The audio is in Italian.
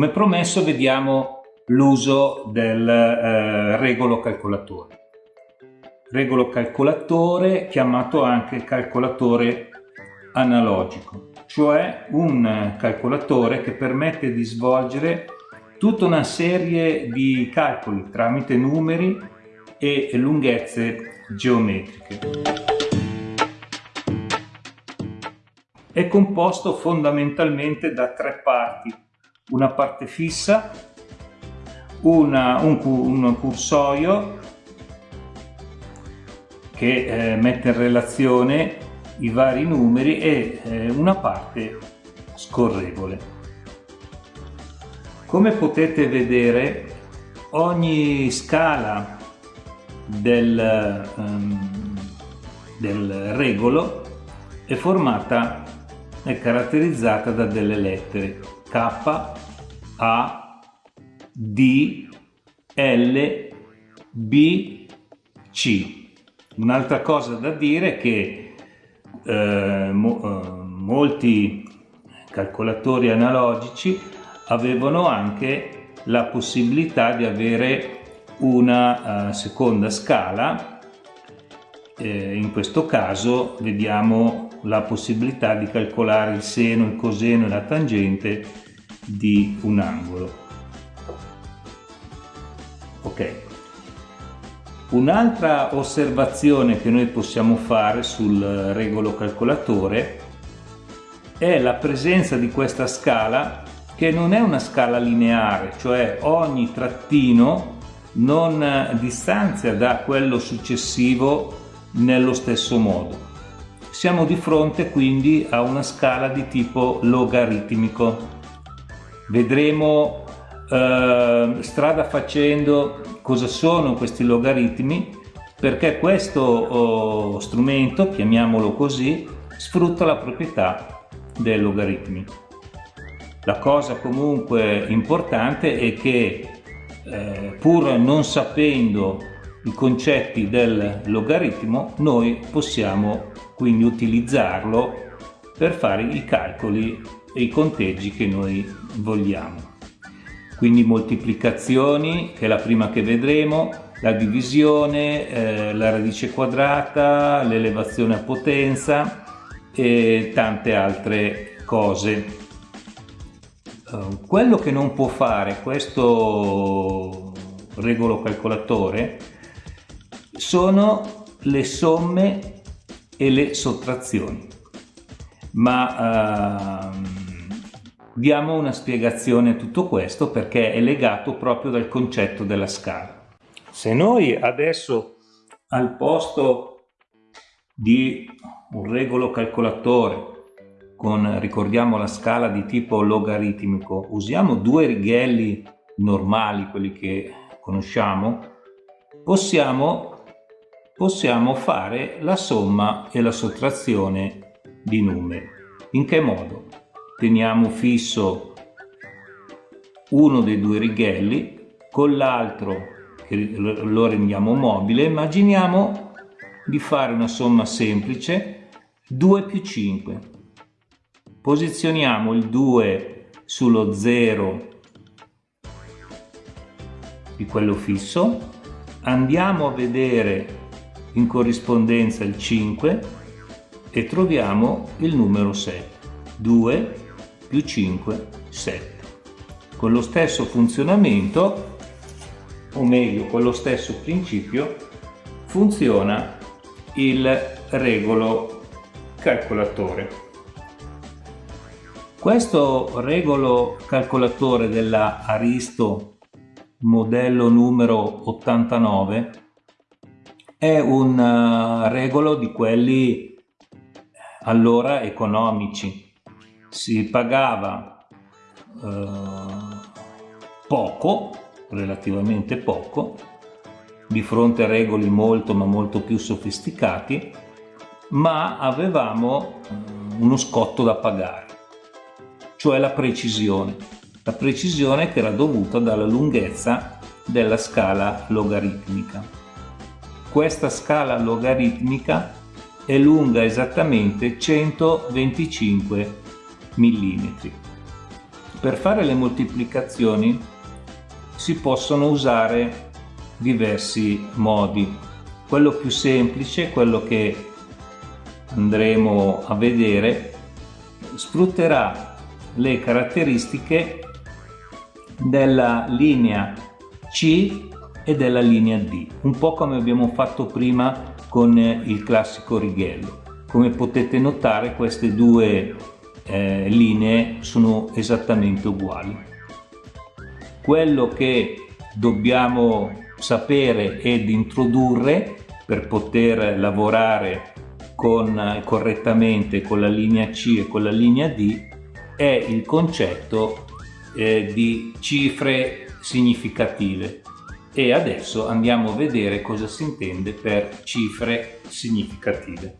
Come promesso vediamo l'uso del eh, regolo calcolatore. Regolo calcolatore chiamato anche calcolatore analogico, cioè un calcolatore che permette di svolgere tutta una serie di calcoli tramite numeri e lunghezze geometriche. È composto fondamentalmente da tre parti, una parte fissa, una, un, un, cursorio che eh, mette in relazione i vari numeri e eh, una parte scorrevole. Come potete vedere ogni scala del, um, del regolo è formata è caratterizzata da delle lettere K, A, D, L, B, C. Un'altra cosa da dire è che eh, mo, eh, molti calcolatori analogici avevano anche la possibilità di avere una uh, seconda scala eh, in questo caso vediamo la possibilità di calcolare il seno, il coseno e la tangente di un angolo. Ok. Un'altra osservazione che noi possiamo fare sul regolo calcolatore è la presenza di questa scala che non è una scala lineare, cioè ogni trattino non distanzia da quello successivo nello stesso modo. Siamo di fronte quindi a una scala di tipo logaritmico. Vedremo eh, strada facendo cosa sono questi logaritmi perché questo oh, strumento, chiamiamolo così, sfrutta la proprietà dei logaritmi. La cosa comunque importante è che eh, pur non sapendo i concetti del logaritmo noi possiamo quindi utilizzarlo per fare i calcoli e i conteggi che noi vogliamo. Quindi moltiplicazioni, che è la prima che vedremo, la divisione, eh, la radice quadrata, l'elevazione a potenza e tante altre cose. Uh, quello che non può fare questo regolo calcolatore sono le somme e le sottrazioni. Ma ehm, diamo una spiegazione a tutto questo perché è legato proprio dal concetto della scala. Se noi adesso al posto di un regolo calcolatore con, ricordiamo la scala di tipo logaritmico, usiamo due righelli normali, quelli che conosciamo, possiamo possiamo fare la somma e la sottrazione di numeri. In che modo? Teniamo fisso uno dei due righelli, con l'altro lo rendiamo mobile, immaginiamo di fare una somma semplice 2 più 5. Posizioniamo il 2 sullo 0 di quello fisso, andiamo a vedere in corrispondenza il 5 e troviamo il numero 7. 2 più 5, 7. Con lo stesso funzionamento, o meglio con lo stesso principio, funziona il regolo calcolatore. Questo regolo calcolatore della Aristo modello numero 89 è un uh, regolo di quelli allora economici. Si pagava uh, poco, relativamente poco, di fronte a regoli molto ma molto più sofisticati, ma avevamo uh, uno scotto da pagare, cioè la precisione. La precisione che era dovuta dalla lunghezza della scala logaritmica. Questa scala logaritmica è lunga esattamente 125 mm. per fare le moltiplicazioni si possono usare diversi modi. Quello più semplice, quello che andremo a vedere, sfrutterà le caratteristiche della linea C e della linea D, un po' come abbiamo fatto prima con il classico righello. Come potete notare queste due eh, linee sono esattamente uguali. Quello che dobbiamo sapere ed introdurre per poter lavorare con, correttamente con la linea C e con la linea D è il concetto eh, di cifre significative e adesso andiamo a vedere cosa si intende per cifre significative.